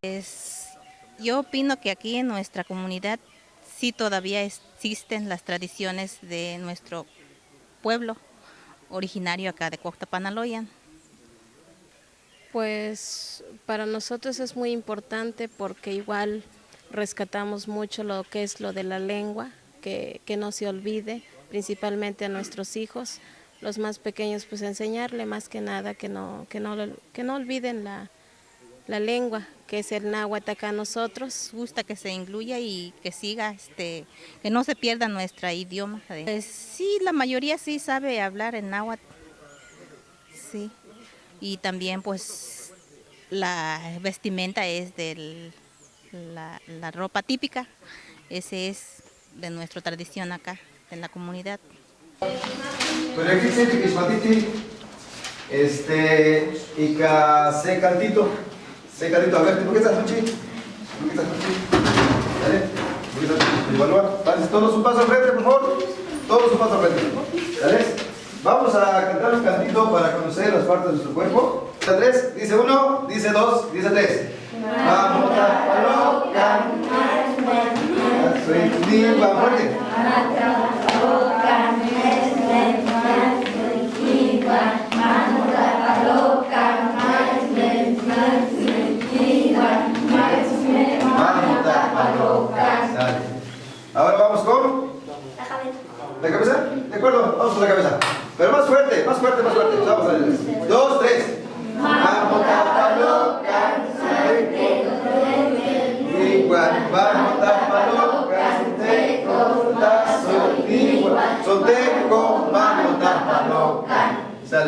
Pues yo opino que aquí en nuestra comunidad sí todavía existen las tradiciones de nuestro pueblo originario acá de Cuauhtapanaloyan. Pues para nosotros es muy importante porque igual rescatamos mucho lo que es lo de la lengua, que, no se olvide, principalmente a nuestros hijos, los más pequeños, pues enseñarle más que nada que no, que no, que no olviden la, lengua, que es el náhuatl acá nosotros. Gusta que se incluya y que siga, este, que no se pierda nuestro idioma. Pues sí, la mayoría sí sabe hablar en náhuatl, sí. Y también pues la vestimenta es de la, la ropa típica, ese es de nuestra tradición acá, en la comunidad. Aquí que este, y se cantito, se cantito, a ver, ¿por qué estás ¿Por qué estás Dale, evalúa, todos un paso al frente, por favor, todos un paso al frente, ¿dale? Vamos a cantar un cantito para conocer las partes de nuestro cuerpo. Dice tres, dice uno, dice dos, dice tres. Vamos a colocar soy va fuerte. Ahora vamos con la cabeza. ¿La cabeza? De acuerdo, vamos con la cabeza. Pero más fuerte, más fuerte, más fuerte. Vamos a ver.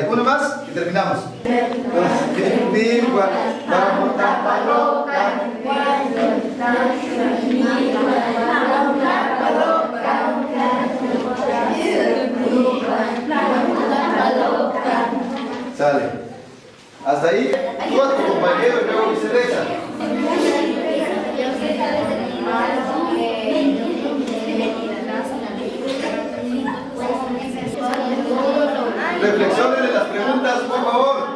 Sale, uno más y terminamos. Vamos a loca. Sale. Hasta ahí, tú a tu compañero y luego viceversa. Reflexionen en las preguntas, por favor.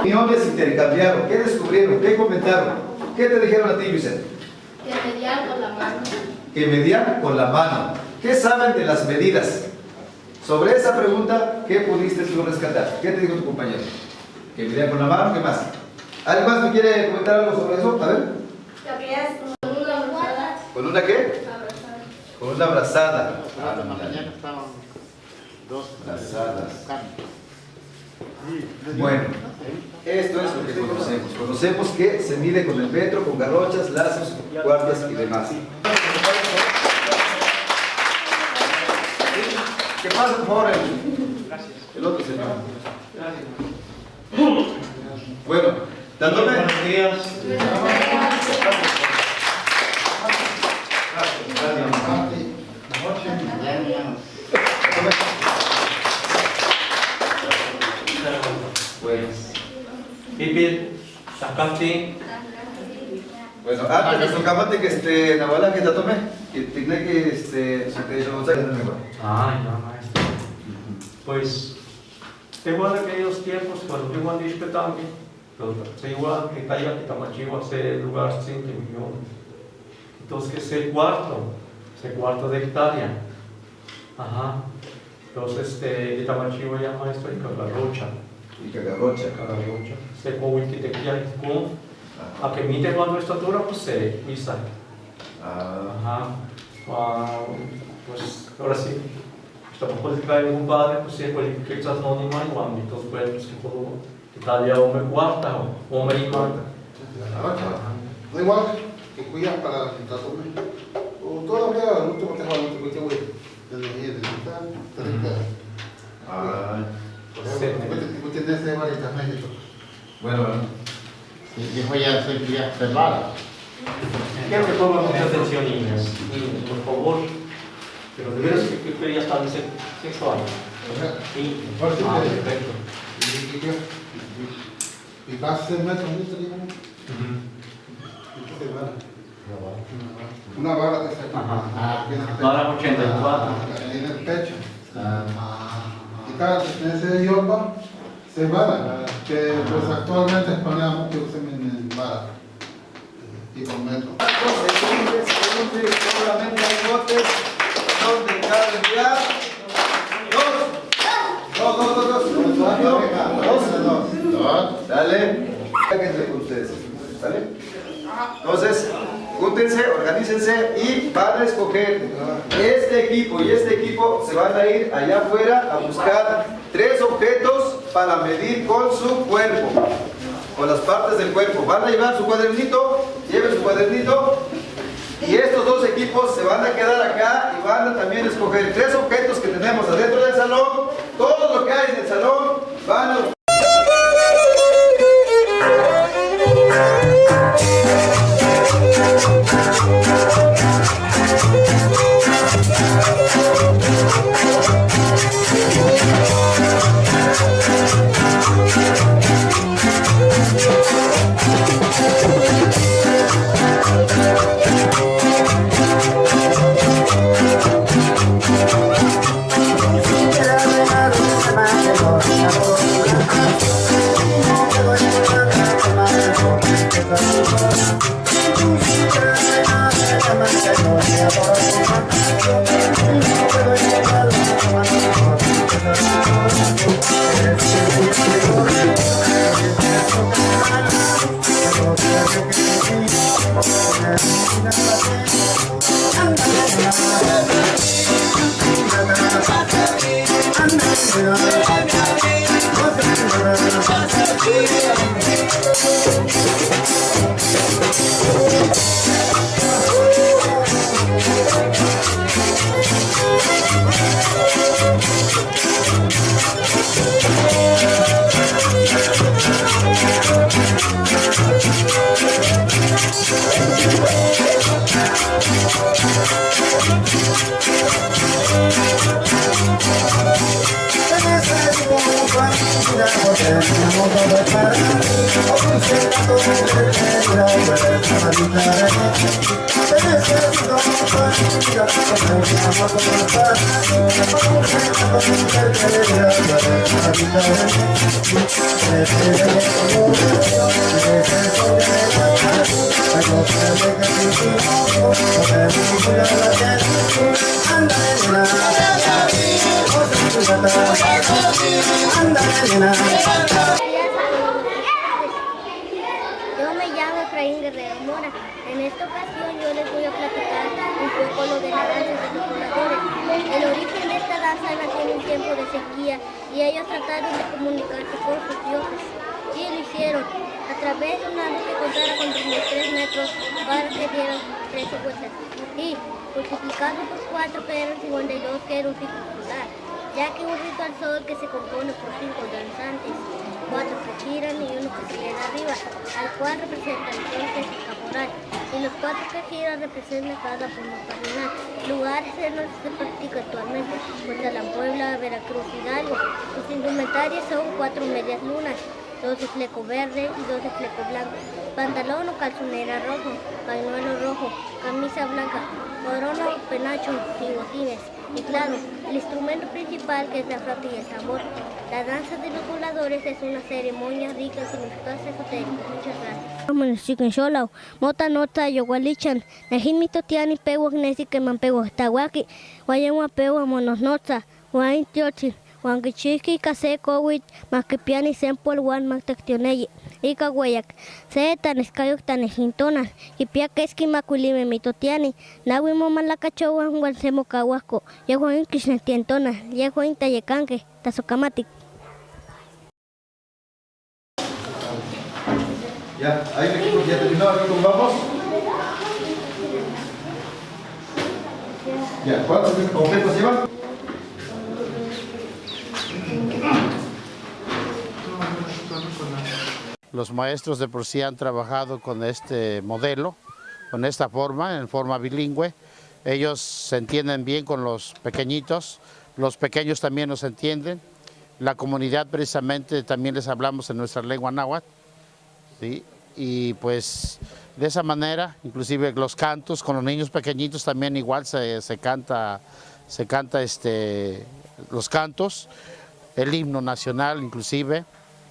Opiniones intercambiaron. ¿Qué descubrieron? ¿Qué comentaron? ¿Qué te dijeron a ti, Vicente? Que mediar con la mano. Que mediar con la mano. ¿Qué saben de las medidas? Sobre esa pregunta, ¿qué pudiste tú rescatar? ¿Qué te dijo tu compañero? ¿Que medían con la mano? ¿Qué más? ¿Alguien más me quiere comentar algo sobre eso? A ver. Lo que es con una abrazada. ¿Con una qué? Abrazada. Con una abrazada. Ah, la mañana estaban dos abrazadas. Bueno, esto es lo que conocemos. Conocemos que se mide con el metro, con garrochas, lazos, cuartas y demás. ¿Qué pasa, por favor, el, el otro señor? Gracias. Bueno, dándome. Buenos días. Pipil, Sakati. Bueno, antes de su que este, Nahuala que te tome, que tiene que este, se te hizo Ah, ya, maestro. Pues, igual aquellos tiempos cuando yo andé espetando, se igual que caiga que tamachivo ese lugar sin millón. Entonces, que ese cuarto, ese cuarto de hectárea. Ajá. Entonces, este, de tamachivo ya maestro y con la rocha. Y que la rocha. Cada rocha. Se come que te con a que mite cuando estatura pues se pisa. Ajá. Ah, pues ahora sí. Está por poder cair un padre, pues sí, pues que estás no ni más, igual, entonces pues que puedo Italia o me cuarta o me cuarta. No igual que cuida para la tatume. O todavía el último te va a mucho que voy. Desde ahí, desde acá, Ah. Pues tienes de varias Bueno, bueno. Dijo ya soy ya cerrada. Quiero que pongan mucha atención, niñas. Niños, por favor. Pero de veras que, ya está en sexto año. Sí. Ah, perfecto. Y vas a ser metros, ¿no? Una vara de esa. Ajá. Vara 84. En el pecho. Cada ese idioma se vara, que pues actualmente es mucho que se en vara. y por metro. Solamente hay botes donde caben ya dos. Dos, dos, dos, dos. Dos. Dos. Dale. Con ustedes. ¿Vale? Entonces, júntense, organícense y van a escoger este equipo y este equipo se van a ir allá afuera a buscar tres objetos para medir con su cuerpo, con las partes del cuerpo. Van a llevar su cuadernito, lleven su cuadernito y estos dos equipos se van a quedar acá y van a también escoger tres objetos que tenemos adentro del salón. Todo lo que hay en el salón van a Yo me llamo Efraín Guerrero Mora. En esta ocasión yo les voy a platicar un poco lo de la danza de los voladores. El origen nació en un tiempo de sequía y ellos trataron de comunicarse con sus dioses. Y lo hicieron a través de una que contara con 33 metros para que dieran 13 vueltas. Y multiplicando por 4 que eran 52 que era un ciclo. Ya que un rito al sol que se compone por cinco danzantes, cuatro que giran y uno que se queda arriba, al cual representa entonces y los cuatro giran representan cada punto cardinal. Lugares en que se practica actualmente, pues la Puebla, Veracruz, Hidalgo. Sus indumentarios son cuatro medias lunas, dos de fleco verde y dos de fleco blanco, pantalón o calzonera rojo, pañuelo rojo, camisa blanca, corona, penacho y botines. Y claro, el instrumento principal que es la flauta y el tambor. La danza de los voladores es una ceremonia rica en significados esotéricos. Muchas gracias. Municipio Xolau, mota nota yogualichan, najimi totiani pewa gnesi que man pewa tawaki, guayama pewa monos nota, guain tiochi, guan kichiki kase kowit, makipiani sempol guan maktaktioneyi, ika guayak, se tan escayok tan ejintonas, y pia keski makulime mitotiani, nawi momalakachowan guan semo kawasko, yahuan kishnetientona, yahuan tayekanke, tasokamatik. Ya, ahí equipo ya terminó, aquí vamos. Ya, ¿cuántos objetos llevan? Los maestros de por sí han trabajado con este modelo, con esta forma, en forma bilingüe. Ellos se entienden bien con los pequeñitos, los pequeños también nos entienden. La comunidad precisamente también les hablamos en nuestra lengua náhuatl. Y pues de esa manera, inclusive los cantos con los niños pequeñitos también igual se, se canta, se canta este, los cantos, el himno nacional inclusive,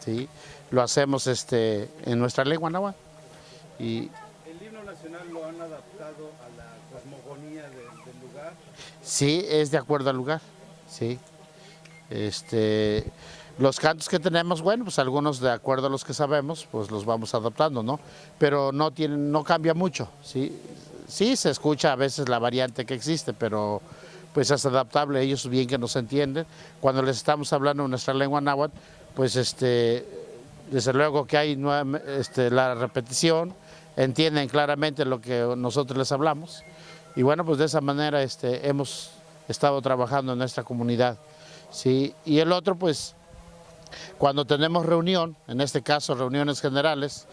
¿sí? Lo hacemos este, en nuestra lengua náhuatl. Y adaptado a la cosmogonía de- del lugar? Sí, es de acuerdo al lugar, sí. Este, los cantos que tenemos, bueno, pues algunos de acuerdo a los que sabemos, pues los vamos adaptando, ¿no? Pero no tienen, no cambia mucho, sí. Sí se escucha a veces la variante que existe, pero pues es adaptable, ellos bien que nos entienden. Cuando les estamos hablando en nuestra lengua náhuatl, pues este, desde luego que hay este, la repetición, entienden claramente lo que nosotros les hablamos. Y bueno, pues de esa manera este, hemos estado trabajando en nuestra comunidad. ¿sí? Y el otro, pues, cuando tenemos reunión, en este caso reuniones generales,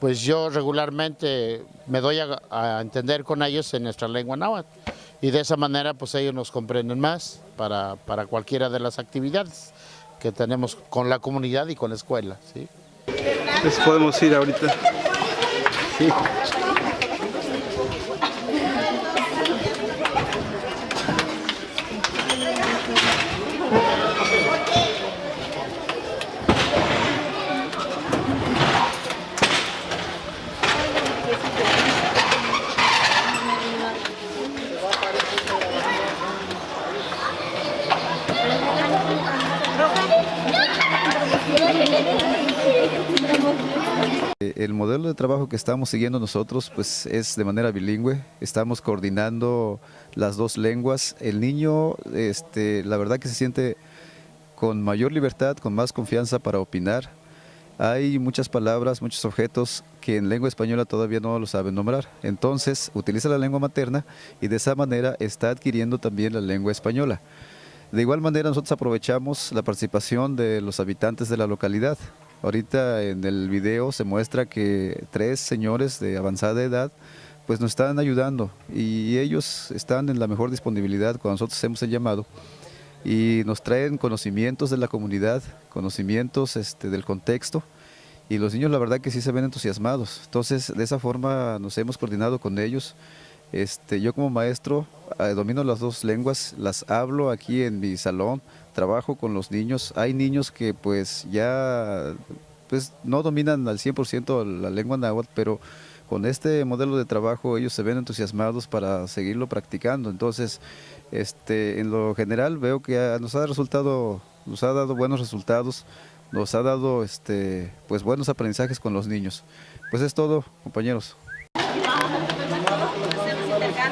pues yo regularmente me doy a, a entender con ellos en nuestra lengua náhuatl. Y de esa manera, pues ellos nos comprenden más para, para cualquiera de las actividades que tenemos con la comunidad y con la escuela. ¿sí? Pues podemos ir ahorita. Sí. El modelo de trabajo que estamos siguiendo nosotros pues es de manera bilingüe, estamos coordinando las dos lenguas. El niño, este, la verdad que se siente con mayor libertad, con más confianza para opinar. Hay muchas palabras, muchos objetos que en lengua española todavía no lo saben nombrar. Entonces utiliza la lengua materna y de esa manera está adquiriendo también la lengua española. De igual manera nosotros aprovechamos la participación de los habitantes de la localidad. Ahorita en el video se muestra que tres señores de avanzada edad pues nos están ayudando y ellos están en la mejor disponibilidad cuando nosotros hacemos el llamado y nos traen conocimientos de la comunidad, conocimientos este, del contexto y los niños la verdad que sí se ven entusiasmados. Entonces de esa forma nos hemos coordinado con ellos. Este, yo como maestro eh, domino las dos lenguas, las hablo aquí en mi salón, trabajo con los niños. Hay niños que pues ya pues no dominan al 100% la lengua náhuatl, pero con este modelo de trabajo ellos se ven entusiasmados para seguirlo practicando. Entonces, este, en lo general veo que nos ha resultado, nos ha dado buenos resultados, nos ha dado este, pues buenos aprendizajes con los niños. Pues es todo, compañeros. A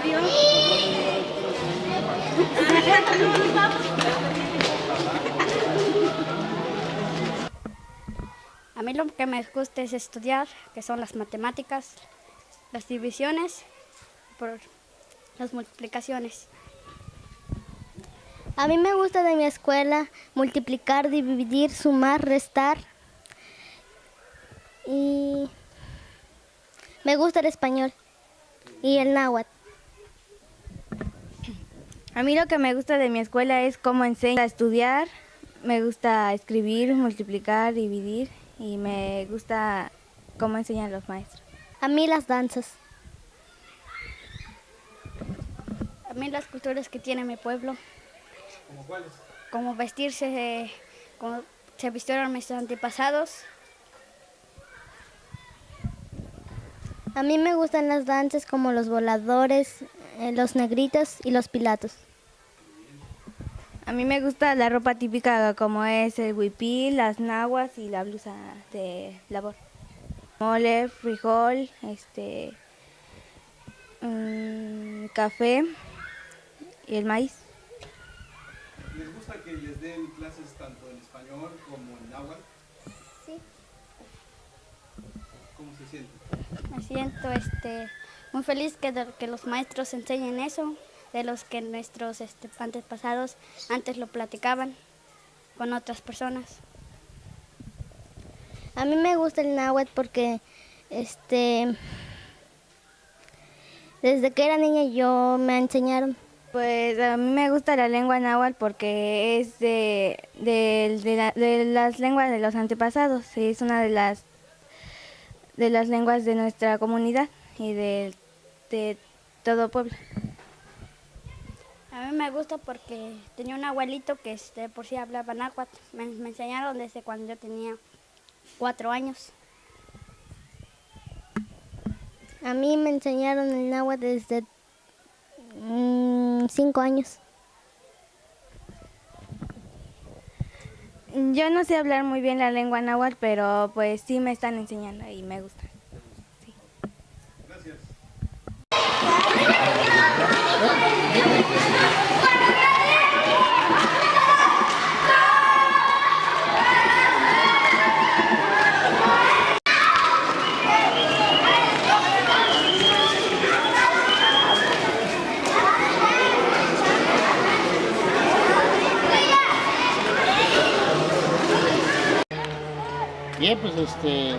mí lo que me gusta es estudiar, que son las matemáticas, las divisiones, por las multiplicaciones. A mí me gusta de mi escuela multiplicar, dividir, sumar, restar. Y me gusta el español y el náhuatl. A mí lo que me gusta de mi escuela es cómo enseña a estudiar, me gusta escribir, multiplicar, dividir y me gusta cómo enseñan los maestros. A mí las danzas. A mí las culturas que tiene mi pueblo, ¿Cómo cuáles? como vestirse, eh, como se vistieron mis antepasados. A mí me gustan las danzas como los voladores, eh, los negritos y los pilatos. A mí me gusta la ropa típica como es el huipil, las nahuas y la blusa de labor. Mole, frijol, este, mm, café y el maíz. ¿Les gusta que les den clases tanto en español como en náhuatl? Sí. ¿Cómo se siente? Me siento este, muy feliz que, de- que los maestros enseñen eso, de los que nuestros este, antepasados antes lo platicaban con otras personas. A mí me gusta el náhuatl porque este desde que era niña yo me enseñaron. Pues a mí me gusta la lengua náhuatl porque es de, de- de la- de las lenguas de los antepasados, es una de las de las lenguas de nuestra comunidad y de, de todo Puebla. A mí me gusta porque tenía un abuelito que este, por sí hablaba náhuatl. Me, me enseñaron desde cuando yo tenía cuatro años. A mí me enseñaron el náhuatl desde mm, cinco años. Yo no sé hablar muy bien la lengua náhuatl, pero pues sí me están enseñando y me gusta. Bien, pues este,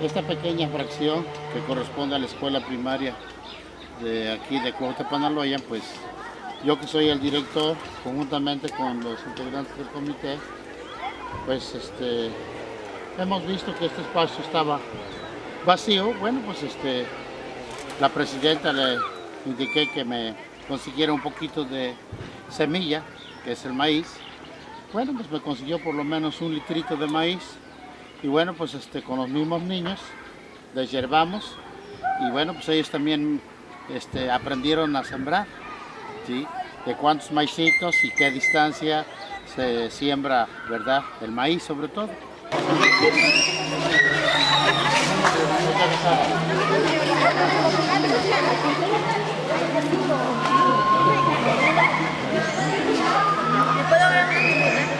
esta pequeña fracción que corresponde a la escuela primaria de aquí de Cuautapanaloya, pues yo que soy el director, conjuntamente con los integrantes del comité, pues este, hemos visto que este espacio estaba vacío. Bueno, pues este, la presidenta le indiqué que me consiguiera un poquito de semilla, que es el maíz. Bueno, pues me consiguió por lo menos un litrito de maíz y bueno, pues este, con los mismos niños desherbamos y bueno, pues ellos también este, aprendieron a sembrar, ¿sí? de cuántos maicitos y qué distancia se siembra, ¿verdad? El maíz sobre todo. Puedo ver?